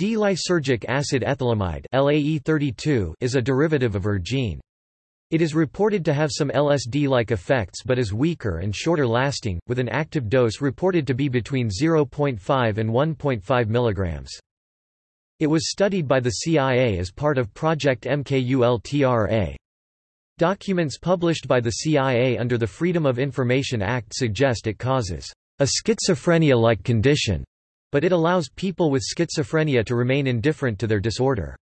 D-lysergic acid ethylamide LAE32 is a derivative of ergine. It is reported to have some LSD-like effects but is weaker and shorter lasting, with an active dose reported to be between 0.5 and 1.5 mg. It was studied by the CIA as part of Project MKULTRA. Documents published by the CIA under the Freedom of Information Act suggest it causes a schizophrenia-like condition, but it allows people with schizophrenia to remain indifferent to their disorder.